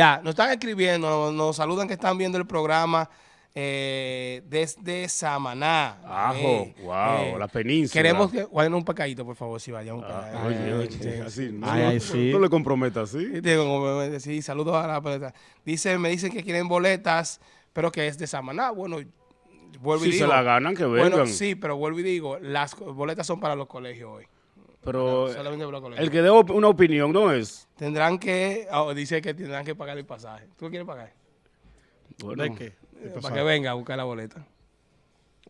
Ya, nos están escribiendo, nos, nos saludan que están viendo el programa eh, desde Samaná. Ajo, Eh, wow, eh, la península. Queremos que guarden un pecadito, por favor, si vayamos Ah, oye, Eh, oye, sí, así, no, Ay, no, sí. no le comprometa así. Sí, Sí, saludos a la pelota. Dice, me dicen que quieren boletas, pero que es de Samaná. Bueno, vuelvo y Si digo. se la ganan, que vengan. Bueno, sí, pero vuelvo y digo, las boletas son para los colegios hoy. Pero Solamente el que dé op- una opinión no es. Tendrán que, oh, dice que tendrán que pagar el pasaje. ¿Tú lo quieres pagar? Bueno, ¿De qué? Eh, para que venga a buscar la boleta.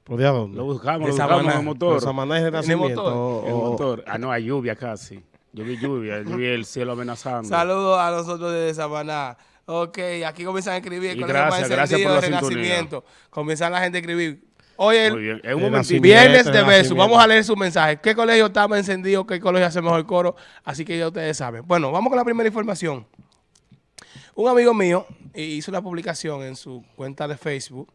¿Por de a dónde? Lo buscamos, De lo buscamos Samaná. en el motor. ¿De Samaná Renacimiento? motor? o- El motor. Ah, no, hay lluvia casi. Yo vi lluvia, yo vi el cielo amenazando. Saludos a nosotros desde Samaná. Ok, aquí comienzan a escribir. el Y gracias, gracias por de la sintonía. Renacimiento. Comienzan la gente a escribir. Oye, el El viernes de beso. Vamos a leer su mensaje. ¿Qué colegio está más encendido? ¿Qué colegio hace mejor coro? Así que ya ustedes saben. Bueno, vamos con la primera información. Un amigo mío hizo una publicación en su cuenta de Facebook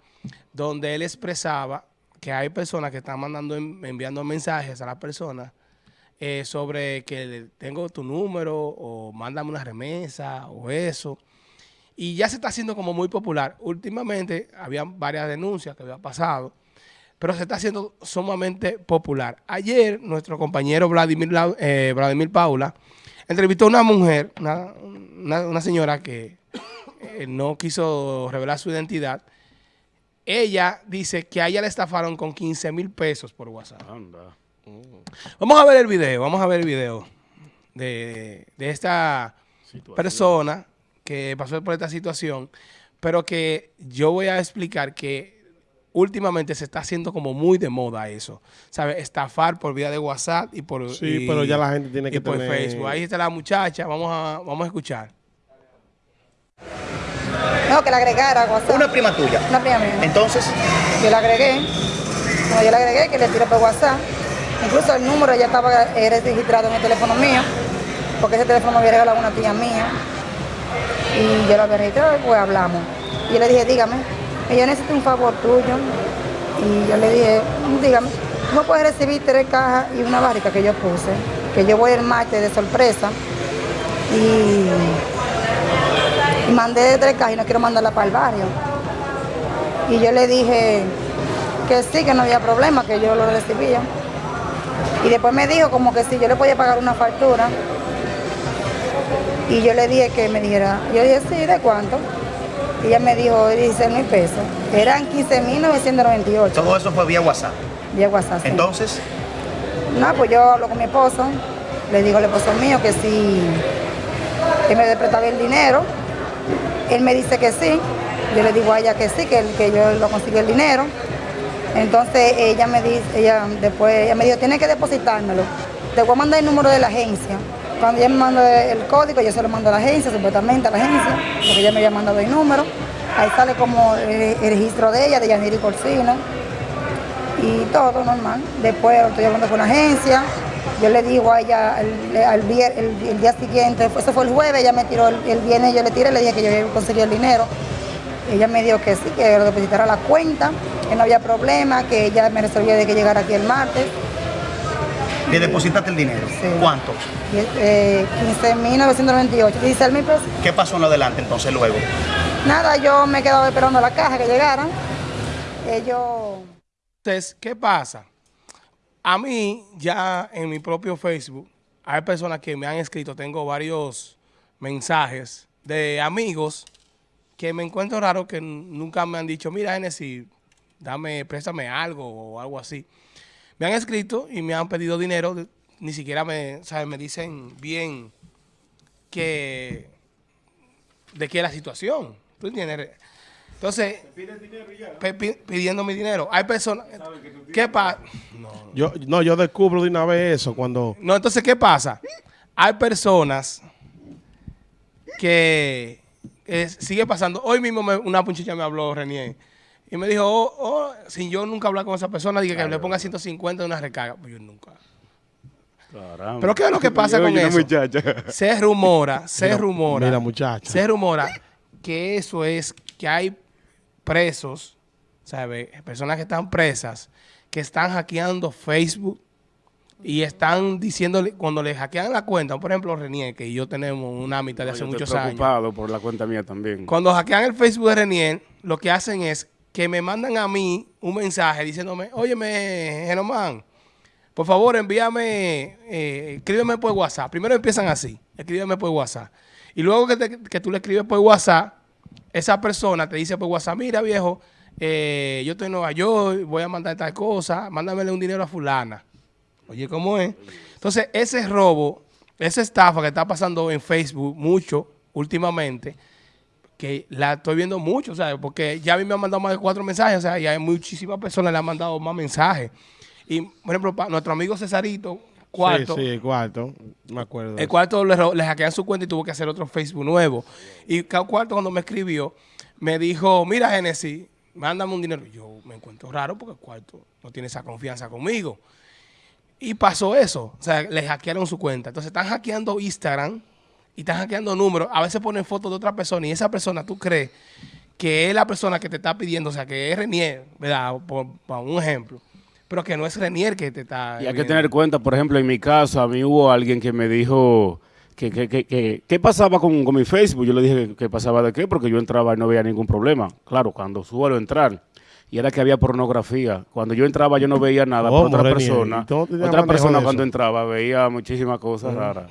donde él expresaba que hay personas que están mandando, enviando mensajes a las personas eh, sobre que tengo tu número o mándame una remesa o eso. Y ya se está haciendo como muy popular. Últimamente había varias denuncias que había pasado, pero se está haciendo sumamente popular. Ayer nuestro compañero Vladimir, eh, Vladimir Paula entrevistó a una mujer, una, una- una señora que eh, no quiso revelar su identidad. Ella dice que a ella le estafaron con 15 mil pesos por WhatsApp. Anda. Vamos a ver el video, vamos a ver el video de, de esta Situación. persona que pasó por esta situación, pero que yo voy a explicar que últimamente se está haciendo como muy de moda eso, ¿sabes? Estafar por vía de WhatsApp y por, Sí, y- pero ya la gente tiene y que por tener- Facebook. Ahí está la muchacha, vamos a, vamos a escuchar. No, que la agregara a WhatsApp. Una prima tuya. Una prima mía. Entonces, Yo la agregué. Cuando yo la agregué, que le tiré por WhatsApp. Incluso el número ya estaba eh, registrado en el teléfono mío, porque ese teléfono me había regalado una tía mía. Y yo lo había registrado y pues hablamos. Y yo le dije, dígame, que yo necesito un favor tuyo. Y yo le dije, dígame, ¿cómo puedes recibir tres cajas y una barrica que yo puse? Que yo voy el martes de sorpresa. Y y mandé tres cajas y no quiero mandarla para el barrio. Y yo le dije que sí, que no había problema, que yo lo recibía. Y después me dijo como que si yo le podía pagar una factura. Y yo le dije que me dijera, yo dije, sí, ¿de cuánto? Ella me dijo 16 mil pesos. Eran 15.998 todo eso fue vía WhatsApp. vía WhatsApp. sí. Entonces, No, pues yo hablo con mi esposo, le digo al esposo mío que si que me prestaba el dinero, él me dice que sí, yo le digo a ella que sí, que, que yo lo consigo el dinero. Entonces ella me dice, ella después ella me dijo, tiene que depositármelo. Te voy a mandar el número de la agencia. Cuando ella me manda el código, yo se lo mando a la agencia, supuestamente a la agencia, porque ella me había mandado el número. Ahí sale como el, el registro de ella, de Yaniri Corsino y todo normal. Después estoy hablando con la agencia, yo le digo a ella el, día siguiente, eso fue el jueves, ella me tiró el, viernes, yo le tiré, le dije que yo había conseguido el dinero. Ella me dijo que sí, que lo depositara la cuenta, que no había problema, que ella me resolvía de que llegara aquí el martes. Le depositaste el dinero. Sí. ¿Cuánto? Eh, 15.998, 16 mil pesos. ¿Qué pasó en lo adelante entonces luego? Nada, yo me quedaba esperando la caja que llegara. Ellos... Entonces, ¿qué pasa? A mí, ya en mi propio Facebook, hay personas que me han escrito, tengo varios mensajes de amigos que me encuentro raro que nunca me han dicho, mira, Genesis, dame, préstame algo o algo así. Me han escrito y me han pedido dinero, ni siquiera me, ¿sabes? me dicen bien que de qué es la situación. ¿Tú entiendes? Entonces, pe- pi- pidiendo mi dinero. Hay personas... ¿Qué pasa? Yo, no, yo descubro de una vez eso cuando... No, entonces, ¿qué pasa? Hay personas que eh, sigue pasando. Hoy mismo me- una punchicha me habló, Renier, y me dijo, oh, oh, sin yo nunca hablar con esa persona, dije que le ponga 150 de una recarga. Pues yo nunca. Caramba. Pero ¿qué es lo que pasa con eso? muchacha. Se rumora, se rumora. mira, muchacha. Se rumora que eso es que hay presos, ¿sabes? Personas que están presas, que están hackeando Facebook y están diciéndole, cuando le hackean la cuenta, por ejemplo, Renier, que yo tenemos una amistad de No, hace yo estoy muchos años. preocupado por la cuenta mía también. Cuando hackean el Facebook de Renier, lo que hacen es que me mandan a mí un mensaje diciéndome, óyeme, Genomán, por favor envíame, eh, escríbeme por WhatsApp. Primero empiezan así, escríbeme por WhatsApp. Y luego que, que tú le escribes por WhatsApp, esa persona te dice por WhatsApp, mira viejo, eh, yo estoy en Nueva York, voy a mandar tal cosa, mándamele un dinero a fulana. Oye, ¿cómo es? Entonces, ese robo, esa estafa que está pasando en Facebook mucho últimamente, que la estoy viendo mucho, ¿sabes? Porque ya a mí me han mandado más de cuatro mensajes, o sea, y hay muchísimas personas que le han mandado más mensajes. Y, por ejemplo, nuestro amigo Cesarito, cuarto, Sí, sí, cuarto. Me acuerdo. el cuarto le, le hackean su cuenta y tuvo que hacer otro Facebook nuevo. Y cada cuarto cuando me escribió, me dijo, mira Genesis, mándame un dinero. Yo me encuentro raro porque el cuarto no tiene esa confianza conmigo. Y pasó eso. O sea, le hackearon su cuenta. Entonces están hackeando Instagram y están hackeando números. A veces ponen fotos de otra persona y esa persona tú crees que es la persona que te está pidiendo, o sea, que es Renier, ¿verdad? Por, por un ejemplo. Pero que no es Renier que te está... Y hay que tener cuenta, por ejemplo, en mi caso, a mí hubo alguien que me dijo que, que, que, que- ¿qué pasaba con, con mi Facebook. Yo le dije que, pasaba de qué, porque yo entraba y no veía ningún problema. Claro, cuando suelo entrar. Y era que había pornografía. Cuando yo entraba yo no veía nada, ¿Cómo, pero otra persona, ¿Y tú no tenías otra persona cuando entraba veía muchísimas cosas raras.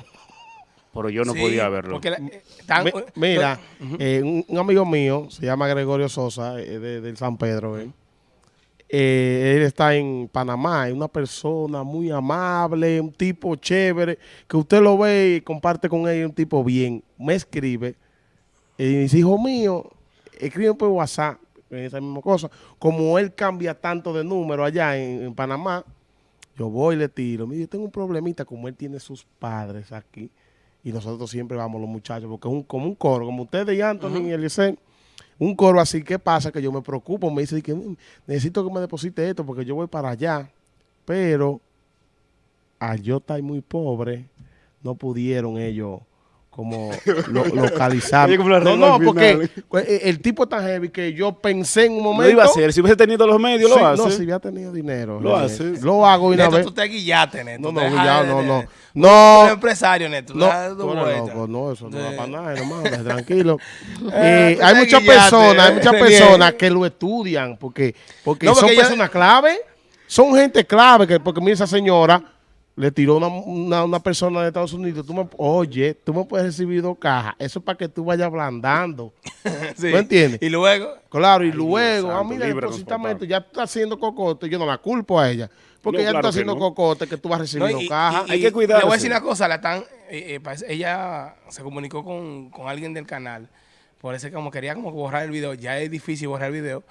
Pero yo no Sí, podía verlo. La- eh, Mi- mira, eh, un, un amigo mío, se llama Gregorio Sosa, eh, de, del San Pedro. eh. Eh, él está en Panamá, es una persona muy amable, un tipo chévere, que usted lo ve y comparte con él, un tipo bien. Me escribe y dice, hijo mío, escribe por WhatsApp, esa misma cosa. Como él cambia tanto de número allá en, en Panamá, yo voy y le tiro. Mire, yo tengo un problemita, como él tiene sus padres aquí, y nosotros siempre vamos los muchachos, porque es un, como un coro, como ustedes y Anthony y Eliezer, un coro así, ¿qué pasa? Que yo me preocupo, me dice que "Mm, necesito que me deposite esto porque yo voy para allá, pero al yo estar muy pobre, no pudieron ellos como lo- localizar. No, no, porque pues, eh, el tipo es tan heavy que yo pensé en un momento... Lo iba a hacer. Si hubiese tenido los medios, Sí, lo hace. No, si hubiera tenido dinero. Lo eh, haces. Lo hago y una Neto, vez. tú te guillaste, Neto. No, no, guillado, no, no. No. empresario, Neto. No, da loco, no, eso no va para nada, hermano, tranquilo. Eh, Eh, hay muchas personas, hay eh, muchas personas que lo estudian porque, porque, No, porque son ya- personas clave, son gente clave, que, porque mira esa señora le tiró una, una, una persona de Estados Unidos, tú me, oye, tú me puedes recibir dos cajas, eso es para que tú vayas ablandando. Sí. ¿Tú entiendes? Y luego, Claro, y Ay, luego, ah, santo, mira, deposítame papá. esto, ya tú estás haciendo cocote, yo no la culpo a ella, porque No, ella claro está haciendo no. cocote que tú vas no, recibiendo cajas. y- Hay que cuidarse. Le voy a decir una cosa, la tan, eh, eh, parece- ella se comunicó con, con alguien del canal, por eso como quería como borrar el video, ya es difícil borrar el video,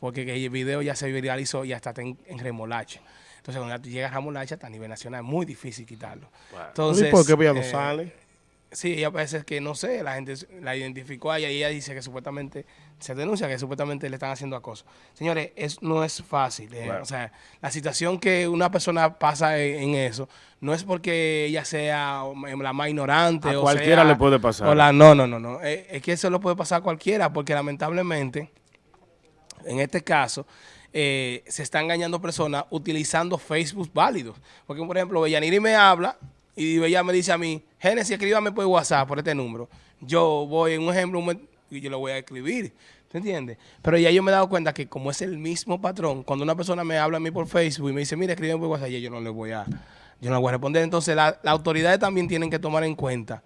porque que el video ya se viralizó y hasta está en, en remolacha. Entonces, cuando ya llega a remolacha, hasta a nivel nacional, es muy difícil quitarlo. Entonces, ¿Y por qué ella no eh, sale? Sí, ella parece que, no sé, la gente la identificó a ella y ella dice que supuestamente, se denuncia que supuestamente le están haciendo acoso. Señores, es, no es fácil. eh. O sea, la situación que una persona pasa en, en eso, no es porque ella sea la más ignorante. A o cualquiera sea- le puede pasar. o la- no, no, no, no. Es, es que eso lo puede pasar a cualquiera, porque lamentablemente, en este caso, eh, se están engañando personas utilizando Facebook válidos. Porque, por ejemplo, Bellaniri me habla y ella me dice a mí, Génesis, escríbame por WhatsApp, por este número. Yo voy, en un ejemplo, y yo lo voy a escribir. ¿Te entiendes? Pero ya yo me he dado cuenta que como es el mismo patrón, cuando una persona me habla a mí por Facebook y me dice, mira, escríbeme por WhatsApp, yo no le voy a, yo no le voy a responder. Entonces, la- las autoridades también tienen que tomar en cuenta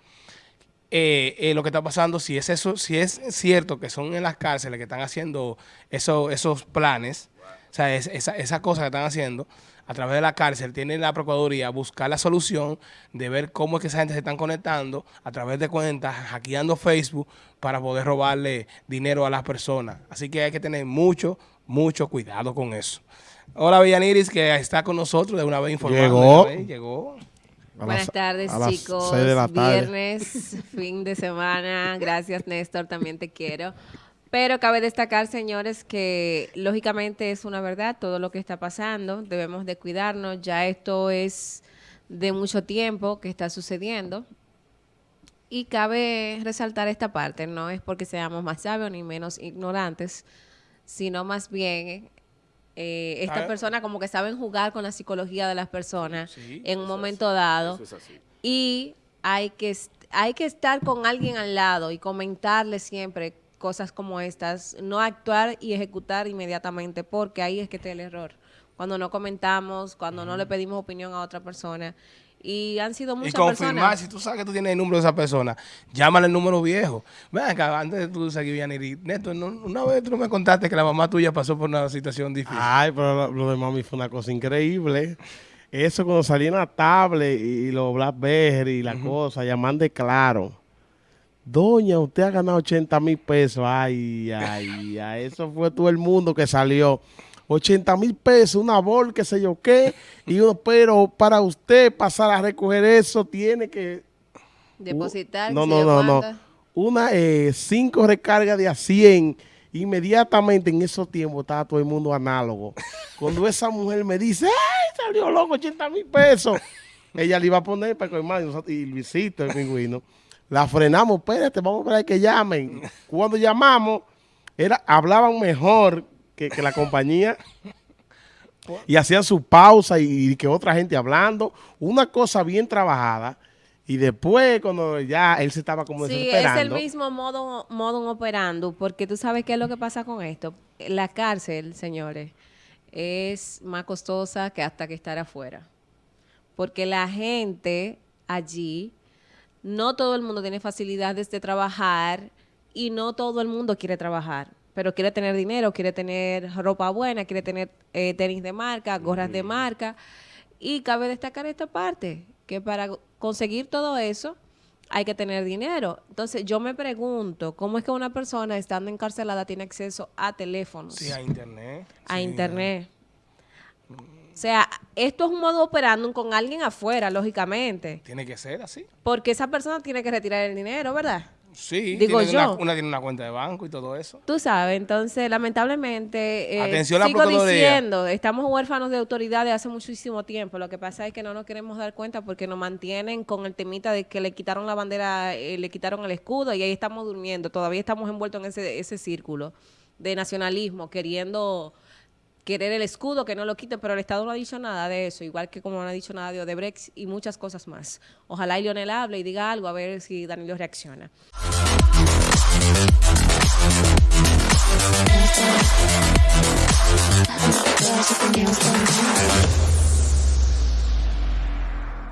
eh, eh, lo que está pasando, si es eso, si es cierto que son en las cárceles que están haciendo eso- esos planes, o sea, es- esa, esa cosa que están haciendo, a través de la cárcel, tiene la Procuraduría buscar la solución de ver cómo es que esa gente se están conectando a través de cuentas, hackeando Facebook para poder robarle dinero a las personas. Así que hay que tener mucho, mucho cuidado con eso. Hola, Villaniris, que está con nosotros de una vez informando. Llegó. vez, Llegó. A Buenas las- tardes, a chicos. de la tarde. Viernes, fin de semana. Gracias, Néstor. También te quiero. Pero cabe destacar, señores, que lógicamente es una verdad todo lo que está pasando. Debemos de cuidarnos. Ya esto es de mucho tiempo que está sucediendo. Y cabe resaltar esta parte. No es porque seamos más sabios ni menos ignorantes, sino más bien Eh, estas ver. personas como que saben jugar con la psicología de las personas Sí, en un momento dado. Eso es así. Y hay que, hay que estar con alguien al lado y comentarle siempre cosas como estas, no actuar y ejecutar inmediatamente, porque ahí es que está el error. Cuando no comentamos, cuando no le pedimos opinión a otra persona. Y han sido Y muchas confirmar, personas. si tú sabes que tú tienes el número de esa persona, llámale el número viejo. Ven acá, antes de tú seguir, Yaniri, Neto, no- una vez tú no me contaste que la mamá tuya pasó por una situación difícil. Ay, pero lo, de mami fue una cosa increíble. Eso cuando salía en la tablet y, y los Blackberry y la cosa, llamando de claro. Doña, usted ha ganado 80 mil pesos. Ay, ay, ay. Eso fue todo el mundo que salió. 80 mil pesos, una bol, qué sé yo qué. Y uno, pero para usted pasar a recoger eso, tiene que Depositar. no, no, no, no. Una, eh, cinco recargas de a 100. Inmediatamente en esos tiempos estaba todo el mundo análogo. Cuando esa mujer me dice, ¡ay, salió loco, 80 mil pesos! Ella le iba a poner para nosotros- y Luisito, el pingüino. La frenamos, espérate, vamos a esperar que llamen. Cuando llamamos, era, hablaban mejor que, que la compañía y hacían su pausa y, y que otra gente hablando. Una cosa bien trabajada. Y después, cuando ya él se estaba como Sí, es desesperando. el mismo modo, modo operando, porque tú sabes qué es lo que pasa con esto. La cárcel, señores, es más costosa que hasta que estar afuera. Porque la gente allí, no todo el mundo tiene facilidades de trabajar y no todo el mundo quiere trabajar. Pero quiere tener dinero, quiere tener ropa buena, quiere tener eh, tenis de marca, gorras de marca. Y cabe destacar esta parte, que para conseguir todo eso hay que tener dinero. Entonces yo me pregunto, ¿cómo es que una persona estando encarcelada tiene acceso a teléfonos, Sí, a internet. a Sí. internet? O sea, esto es un modo operando con alguien afuera, lógicamente. Tiene que ser así. Porque esa persona tiene que retirar el dinero, ¿verdad? Sí, Digo yo. Una, una tiene una cuenta de banco y todo eso. Tú sabes, entonces, lamentablemente, eh, Atención sigo diciendo, estamos huérfanos de autoridad de hace muchísimo tiempo. Lo que pasa es que no nos queremos dar cuenta porque nos mantienen con el temita de que le quitaron la bandera, eh, le quitaron el escudo y ahí estamos durmiendo. Todavía estamos envueltos en ese, ese círculo de nacionalismo, queriendo querer el escudo, que no lo quiten, pero el Estado no ha dicho nada de eso, igual que como no ha dicho nada de Odebrecht y muchas cosas más. Ojalá y Lionel hable y diga algo, a ver si Danilo reacciona.